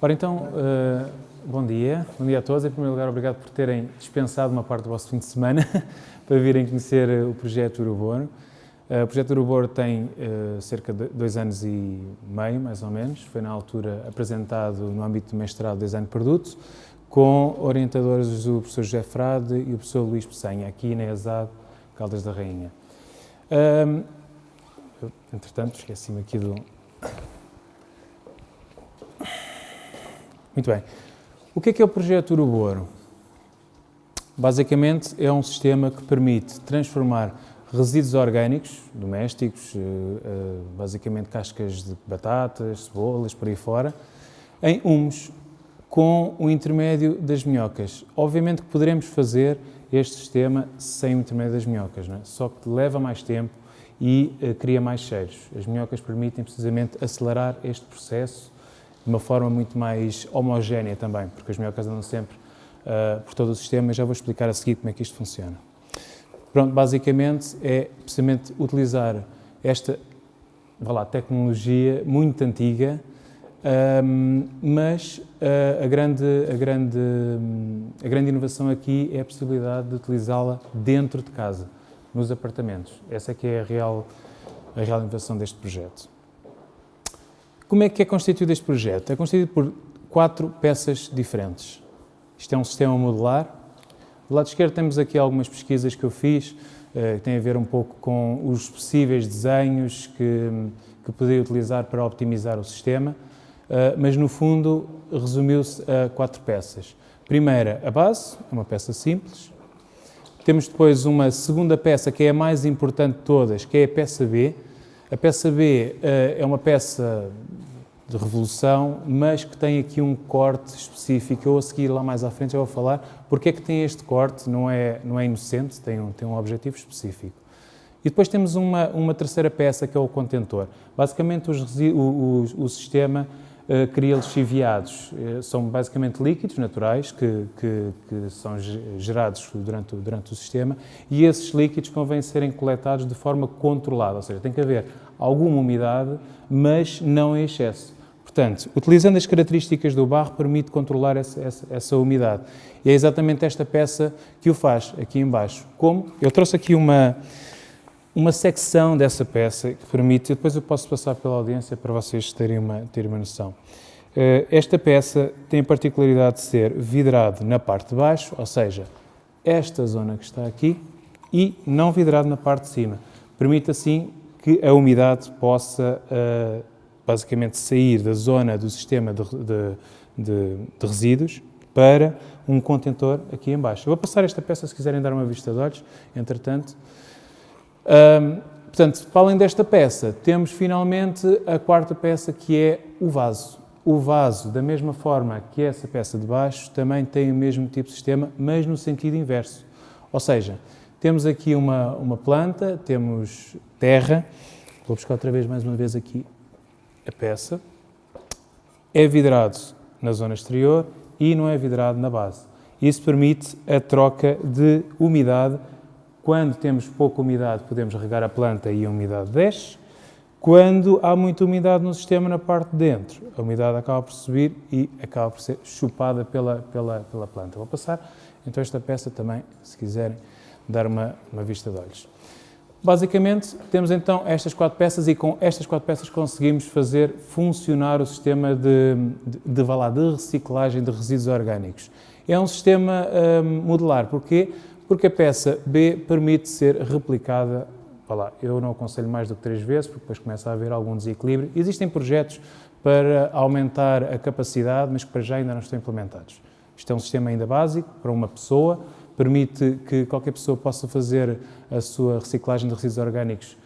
Ora então, uh, bom dia, bom dia a todos. Em primeiro lugar, obrigado por terem dispensado uma parte do vosso fim de semana para virem conhecer o projeto Uruboro. Uh, o projeto Uruboro tem uh, cerca de dois anos e meio, mais ou menos. Foi na altura apresentado no âmbito do mestrado de Design de Produto, com orientadores do professor José Frade e o professor Luís Peçanha, aqui na ESAD Caldas da Rainha. Um, entretanto, esqueci-me aqui do, Muito bem. O que é que é o projeto Uruboro? Basicamente é um sistema que permite transformar resíduos orgânicos, domésticos, eh, eh, basicamente cascas de batatas, cebolas, por aí fora, em humus, com o intermédio das minhocas. Obviamente que poderemos fazer este sistema sem o intermédio das minhocas, é? só que leva mais tempo e uh, cria mais cheiros. As minhocas permitem precisamente acelerar este processo de uma forma muito mais homogénea também, porque as minhocas andam sempre uh, por todo o sistema e já vou explicar a seguir como é que isto funciona. Pronto, basicamente é precisamente utilizar esta vá lá, tecnologia muito antiga, um, mas uh, a, grande, a, grande, a grande inovação aqui é a possibilidade de utilizá-la dentro de casa, nos apartamentos. Essa é que é a real, a real inovação deste projeto. Como é que é constituído este projeto? É constituído por quatro peças diferentes. Isto é um sistema modular. Do lado esquerdo temos aqui algumas pesquisas que eu fiz, eh, que têm a ver um pouco com os possíveis desenhos que, que poderia utilizar para optimizar o sistema, eh, mas no fundo resumiu-se a quatro peças. Primeira, a base, é uma peça simples. Temos depois uma segunda peça, que é a mais importante de todas, que é a peça B. A peça B uh, é uma peça de revolução, mas que tem aqui um corte específico. Eu a seguir lá mais à frente já vou falar porque é que tem este corte, não é, não é inocente, tem um, tem um objetivo específico. E depois temos uma, uma terceira peça que é o contentor. Basicamente os, o, o, o sistema cria lixiviados. Uh, são basicamente líquidos naturais que, que, que, são gerados durante, durante o sistema e esses líquidos convém serem coletados de forma controlada, ou seja, tem que haver alguma umidade, mas não em excesso. Portanto, utilizando as características do barro, permite controlar essa, essa, essa, umidade. E é exatamente esta peça que o faz, aqui embaixo. Como? Eu trouxe aqui uma, uma secção dessa peça que permite, depois eu posso passar pela audiência para vocês terem uma, terem uma noção. Eh, esta peça tem a particularidade de ser vidrado na parte de baixo, ou seja, esta zona que está aqui, e não vidrado na parte de cima. Permite assim que a umidade possa uh, basicamente sair da zona do sistema de, de, de, de resíduos para um contentor aqui embaixo. Eu vou passar esta peça se quiserem dar uma vista de olhos, entretanto. Um, portanto, para além desta peça, temos finalmente a quarta peça que é o vaso. O vaso, da mesma forma que essa peça de baixo, também tem o mesmo tipo de sistema, mas no sentido inverso. Ou seja, temos aqui uma, uma planta, temos terra, vou buscar outra vez mais uma vez aqui a peça, é vidrado na zona exterior e não é vidrado na base. Isso permite a troca de umidade. Quando temos pouca umidade, podemos regar a planta e a umidade desce. Quando há muita umidade no sistema na parte de dentro, a umidade acaba por subir e acaba por ser chupada pela, pela, pela planta. Vou passar então esta peça também, se quiserem dar uma, uma vista de olhos. Basicamente, temos então estas quatro peças e com estas quatro peças conseguimos fazer funcionar o sistema de, de, de, de reciclagem de resíduos orgânicos. É um sistema um, modular. Porquê? Porque a peça B permite ser replicada, lá, eu não aconselho mais do que três vezes, porque depois começa a haver algum desequilíbrio. Existem projetos para aumentar a capacidade, mas que para já ainda não estão implementados. Isto é um sistema ainda básico para uma pessoa, permite que qualquer pessoa possa fazer a sua reciclagem de resíduos orgânicos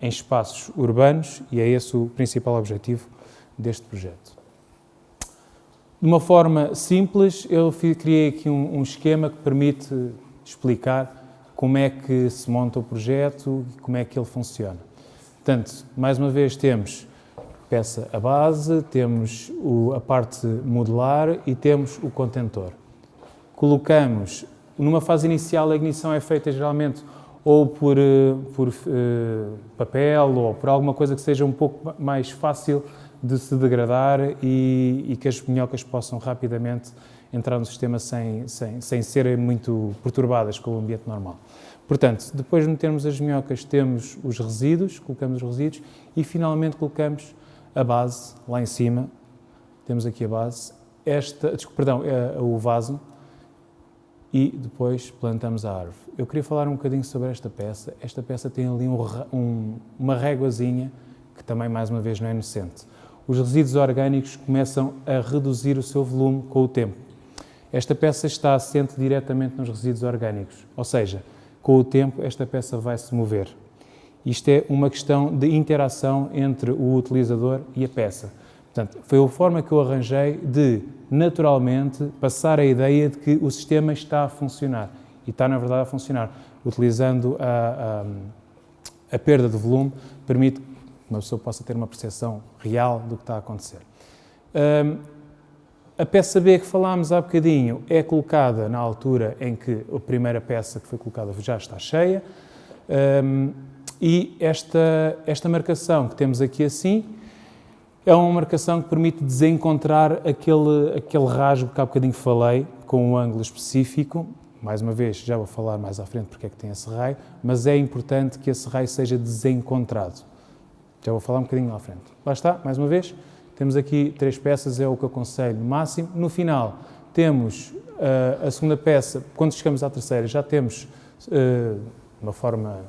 em espaços urbanos e é esse o principal objetivo deste projeto. De uma forma simples, eu criei aqui um, um esquema que permite explicar como é que se monta o projeto e como é que ele funciona. Portanto, mais uma vez temos peça a base, temos o, a parte modular e temos o contentor. Colocamos numa fase inicial, a ignição é feita geralmente ou por, eh, por uh, papel ou por alguma coisa que seja um pouco mais fácil de se degradar e, e que as minhocas possam rapidamente entrar no sistema sem, sem, sem serem muito perturbadas com o ambiente normal. Portanto, depois de metermos as minhocas, temos os resíduos, colocamos os resíduos e finalmente colocamos a base lá em cima. Temos aqui a base, esta, perdão, é, o vaso e depois plantamos a árvore. Eu queria falar um bocadinho sobre esta peça. Esta peça tem ali um, um, uma réguazinha que também, mais uma vez, não é inocente. Os resíduos orgânicos começam a reduzir o seu volume com o tempo. Esta peça está assente diretamente nos resíduos orgânicos, ou seja, com o tempo esta peça vai se mover. Isto é uma questão de interação entre o utilizador e a peça. Portanto, foi a forma que eu arranjei de, naturalmente, passar a ideia de que o sistema está a funcionar. E está, na verdade, a funcionar. Utilizando a, a, a perda de volume, permite uma pessoa possa ter uma percepção real do que está a acontecer. Um, a peça B que falámos há bocadinho é colocada na altura em que a primeira peça que foi colocada já está cheia um, e esta, esta marcação que temos aqui assim é uma marcação que permite desencontrar aquele, aquele rasgo que há bocadinho falei, com um ângulo específico. Mais uma vez, já vou falar mais à frente porque é que tem esse raio, mas é importante que esse raio seja desencontrado. Já vou falar um bocadinho à frente. Lá está, mais uma vez. Temos aqui três peças, é o que eu aconselho máximo. No final, temos uh, a segunda peça, quando chegamos à terceira, já temos uh, uma forma,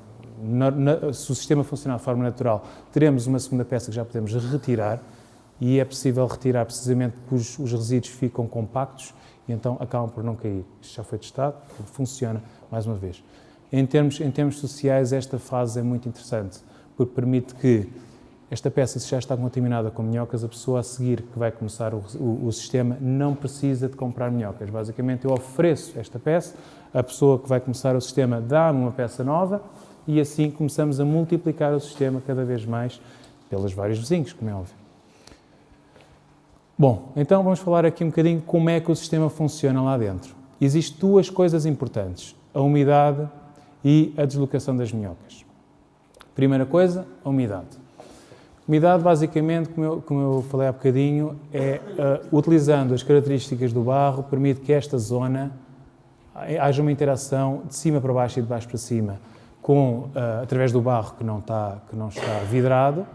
na, na, se o sistema funcionar de forma natural, teremos uma segunda peça que já podemos retirar e é possível retirar precisamente porque os, os resíduos ficam compactos e então acabam por não cair. Isto já foi testado, funciona mais uma vez. Em termos, em termos sociais, esta fase é muito interessante, porque permite que esta peça, se já está contaminada com minhocas, a pessoa a seguir que vai começar o, o, o, sistema não precisa de comprar minhocas. Basicamente, eu ofereço esta peça, a pessoa que vai começar o sistema dá-me uma peça nova e assim começamos a multiplicar o sistema cada vez mais pelos vários vizinhos, como é óbvio. Bom, então vamos falar aqui um bocadinho como é que o sistema funciona lá dentro. Existem duas coisas importantes, a umidade e a deslocação das minhocas. Primeira coisa, a umidade. Umidade, basicamente, como eu, como eu falei há bocadinho, é uh, utilizando as características do barro, permite que esta zona haja uma interação de cima para baixo e de baixo para cima, com, uh, através do barro que não, está, que não está vidrado,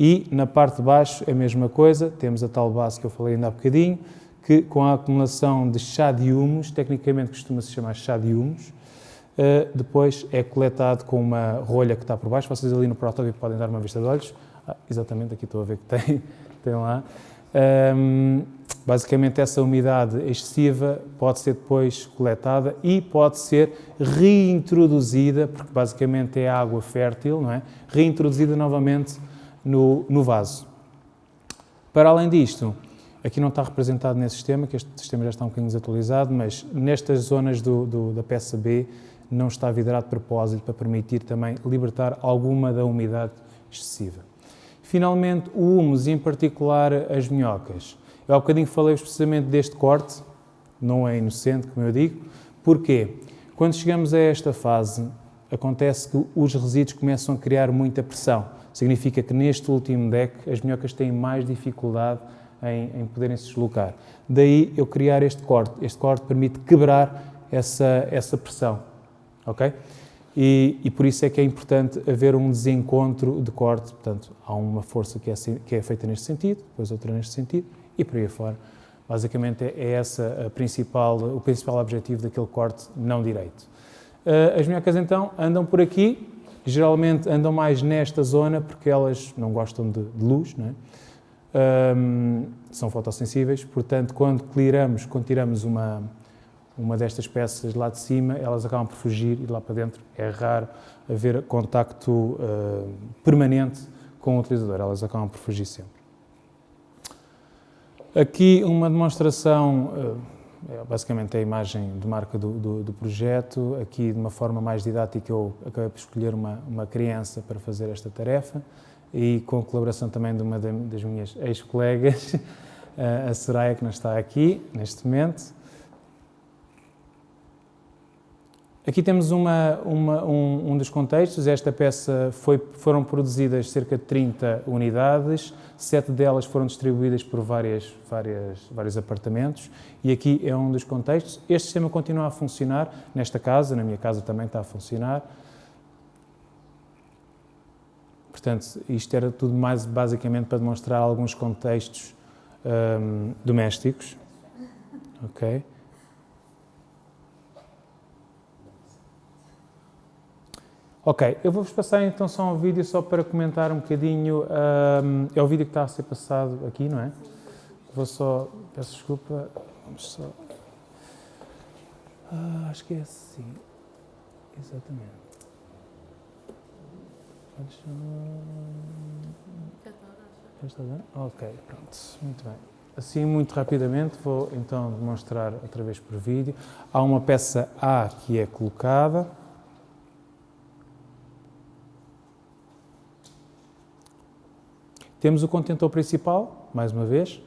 e na parte de baixo é a mesma coisa, temos a tal base que eu falei ainda há bocadinho, que com a acumulação de chá de humus, tecnicamente costuma-se chamar chá de humus, uh, depois é coletado com uma rolha que está por baixo, vocês ali no protótipo podem dar uma vista de olhos, ah, exatamente, aqui estou a ver que tem, tem lá. Um, basicamente, essa umidade excessiva pode ser depois coletada e pode ser reintroduzida, porque basicamente é água fértil, não é? Reintroduzida novamente no, no vaso. Para além disto, aqui não está representado nesse sistema, que este sistema já está um bocadinho desatualizado, mas nestas zonas do, do, da peça B não está vidrado de propósito para permitir também libertar alguma da umidade excessiva. Finalmente, o humus, e em particular as minhocas. Eu há bocadinho falei precisamente deste corte, não é inocente, como eu digo. Porquê? Quando chegamos a esta fase, acontece que os resíduos começam a criar muita pressão. Significa que neste último deck as minhocas têm mais dificuldade em, em poderem se deslocar. Daí eu criar este corte. Este corte permite quebrar essa, essa pressão. Ok? E, e, por isso é que é importante haver um desencontro de corte, portanto, há uma força que é, que é feita neste sentido, depois outra neste sentido, e por aí afora. Basicamente é, é essa principal, o principal objetivo daquele corte não direito. Uh, as minhocas então andam por aqui, geralmente andam mais nesta zona porque elas não gostam de, luz, não é? um, são fotossensíveis, portanto, quando clearamos, quando tiramos uma, uma destas peças lá de cima, elas acabam por fugir e lá para dentro. É raro haver contacto uh, permanente com o utilizador, elas acabam por fugir sempre. Aqui uma demonstração, uh, basicamente a imagem de marca do, do, do, projeto, aqui de uma forma mais didática eu acabei por escolher uma, uma criança para fazer esta tarefa e com a colaboração também de uma das minhas ex-colegas, a Soraya que não está aqui neste momento, Aqui temos uma, uma, um, um, dos contextos. Esta peça foi, foram produzidas cerca de 30 unidades, sete delas foram distribuídas por várias, várias, vários apartamentos e aqui é um dos contextos. Este sistema continua a funcionar nesta casa, na minha casa também está a funcionar. Portanto, isto era tudo mais basicamente para demonstrar alguns contextos um, domésticos. Ok? Ok, eu vou-vos passar então só um vídeo só para comentar um bocadinho. Um, é o vídeo que está a ser passado aqui, não é? Vou só. Peço desculpa. Vamos só. Ah, acho que é assim. Exatamente. Ok, pronto. Muito bem. Assim, muito rapidamente, vou então demonstrar outra vez por vídeo. Há uma peça A que é colocada. Temos o contentor principal, mais uma vez,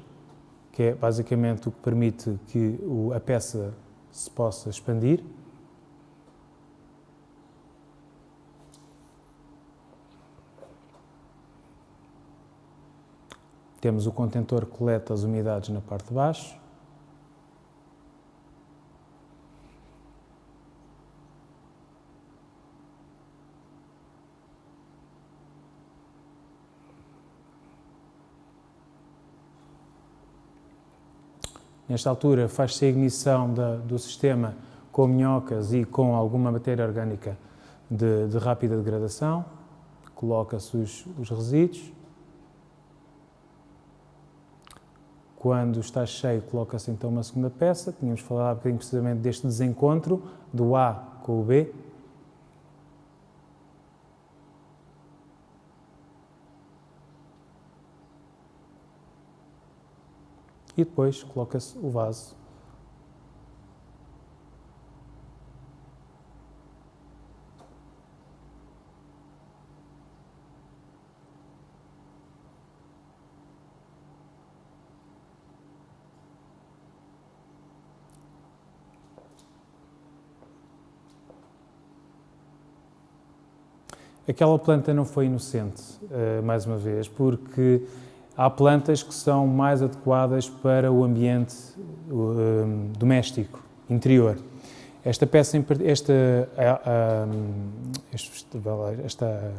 que é basicamente o que permite que a peça se possa expandir. Temos o contentor que coleta as umidades na parte de baixo. Nesta altura faz-se a ignição da, do sistema com minhocas e com alguma matéria orgânica de, de rápida degradação, coloca-se os, os resíduos. Quando está cheio, coloca-se então uma segunda peça. Tínhamos falado um bocadinho precisamente deste desencontro do A com o B. e depois coloca-se o vaso. Aquela planta não foi inocente, uh, mais uma vez, porque há plantas que são mais adequadas para o ambiente um, doméstico, interior. Esta peça, esta, esta,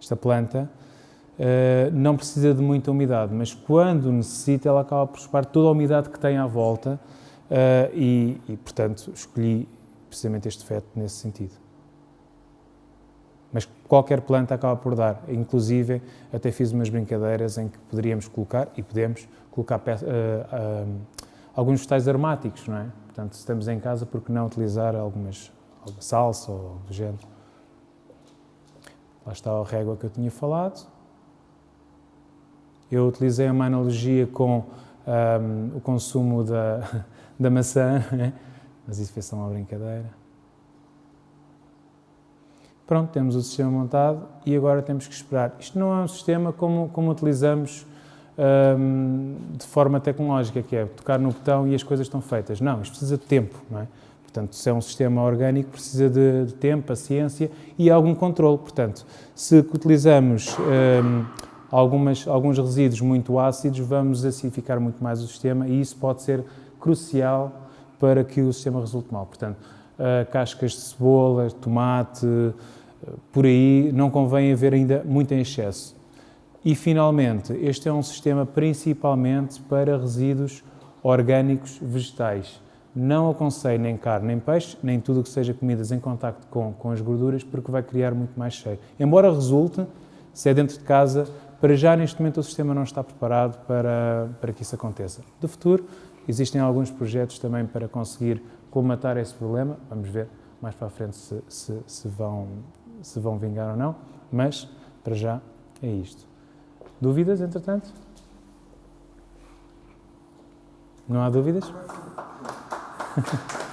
esta planta uh, não precisa de muita umidade, mas quando necessita, ela acaba por chupar toda a umidade que tem à volta uh, e, e, portanto, escolhi precisamente este feto nesse sentido mas qualquer planta acaba por dar. Inclusive, até fiz umas brincadeiras em que poderíamos colocar, e podemos, colocar uh, uh, alguns vegetais aromáticos, não é? Portanto, se estamos em casa, por que não utilizar algumas, alguma salsa ou do género? Lá está a régua que eu tinha falado. Eu utilizei uma analogia com um, ehm, o consumo da, da maçã, é? mas isso foi só uma brincadeira. Pronto, temos o sistema montado e agora temos que esperar. Isto não é um sistema como, como utilizamos um, de forma tecnológica, que é tocar no botão e as coisas estão feitas. Não, isto precisa de tempo, não é? Portanto, se é um sistema orgânico, precisa de, de tempo, paciência e algum controle. Portanto, se utilizamos um, algumas, alguns resíduos muito ácidos, vamos acidificar muito mais o sistema e isso pode ser crucial para que o sistema resulte mal. Portanto, cascas de cebola, tomate, uh, por aí não convém haver ainda muito em excesso. E, finalmente, este é um sistema principalmente para resíduos orgânicos vegetais. Não aconselho nem carne nem peixe, nem tudo que seja comidas em contacto com, com as gorduras, porque vai criar muito mais cheiro. Embora resulte, se é dentro de casa, para já neste momento o sistema não está preparado para, para que isso aconteça. De futuro, existem alguns projetos também para conseguir colmatar esse problema. Vamos ver mais para a frente se, se, se, vão, se vão vingar ou não, mas para já é isto. Dúvidas, entretanto? Não há dúvidas?